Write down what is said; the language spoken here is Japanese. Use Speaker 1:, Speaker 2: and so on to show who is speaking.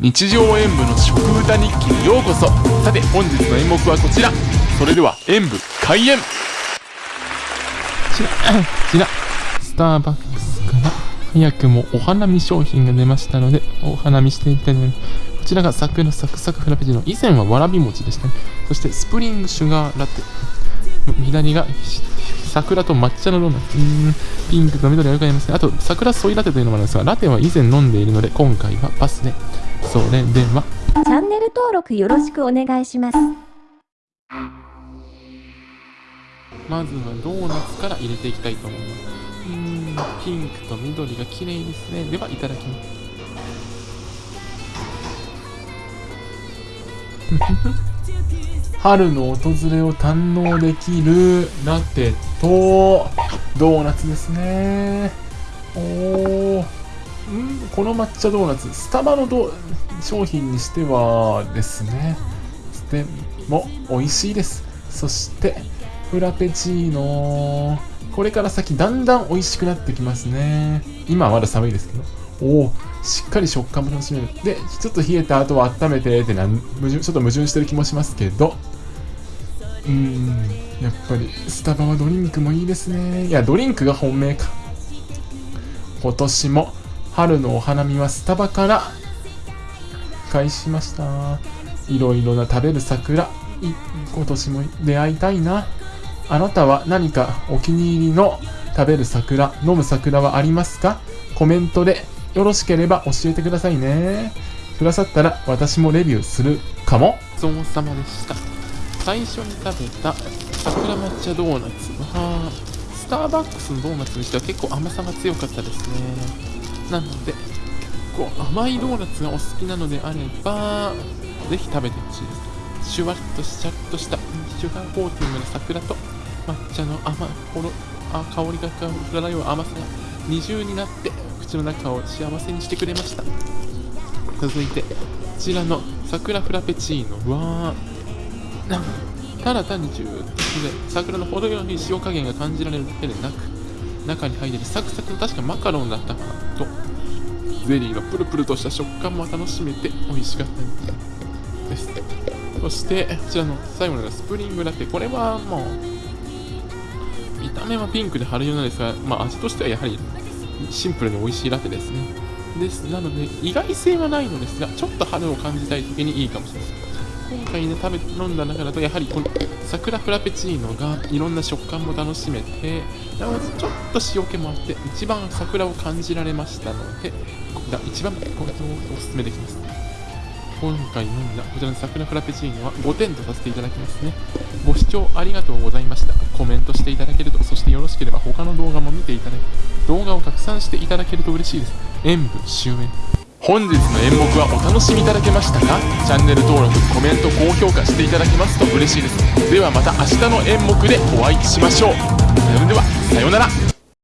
Speaker 1: 日常演舞の食歌日記にようこそさて本日の演目はこちらそれでは演舞開演
Speaker 2: ちら、ちら、スターバックスから早くもお花見商品が出ましたので、お花見していきたいと思います。こちらが桜サクサクフラペチーノ。以前はわらび餅でしたね。そしてスプリングシュガーラテ。左が桜と抹茶のドーナツ。ピンクと緑がよくありますね。あと、桜ソイラテというのもあるんですが、ラテは以前飲んでいるので、今回はパスで。それでは。
Speaker 3: チャンネル登録よろしくお願いします。
Speaker 2: まずはドーナツから入れていきたいと思います。うーん、ピンクと緑が綺麗ですね。では、いただきます。春の訪れを堪能できるラテとドーナツですね。おー。んこの抹茶ドーナツ、スタバのド商品にしてはですね、でも美味しいです。そして、フラペチーノ。これから先だんだん美味しくなってきますね。今はまだ寒いですけど。おお、しっかり食感も楽しめる。で、ちょっと冷えた後は温めてってなん矛盾ちょっと矛盾してる気もしますけど。うーん、やっぱりスタバはドリンクもいいですね。いや、ドリンクが本命か。今年も春のお花見はスタバから開始しました。いろいろな食べる桜、今年も出会いたいな。あなたは何かお気に入りの食べる桜、飲む桜はありますか？コメントでよろしければ教えてくださいね。くださったら私もレビューするかも。ごちそうさまでした。最初に食べた桜抹茶ドーナツは、スターバックスのドーナツにしては結構甘さが強かったですね。なので、結構甘いドーナツがお好きなのであれば、ぜひ食べてほしいです。シュワッとしちゃっとしたシュガーコーティングの桜と抹茶の甘ほろあ香りが漂う甘さが二重になって口の中を幸せにしてくれました。続いてこちらの桜フラペチーノ。はただ単にジューッとで桜の程よい塩加減が感じられるだけでなく中に入っているサクサクの確かマカロンだったかなと。ゼリーのプルプルとした食感も楽しめて美味しかったです。そしてこちらの最後のスプリングラテ。これはもう見た目はピンクで春色なんですが、まあ、味としてはやはりシンプルに美味しいラテですね。です。なので意外性はないのですがちょっと春を感じたい時にいいかもしれません。今回ね食べ飲んだ中だとやはりこの桜フラペチーノがいろんな食感も楽しめてなおかつちょっと塩気もあって一番桜を感じられましたので一番これをおすすめできます。今回飲んだこちらの桜フラペチーノは5点とさせていただきますね。ご視聴ありがとうございました。コメントしていただけるとそしてよろしければ他の動画も見ていただき動画を拡散していただけると嬉しいです。演舞終演本日の演目はお楽しみいただけましたか？チャンネル登録コメント高評価していただけますと嬉しいです。ではまた明日の演目でお会いしましょう。それではさようなら。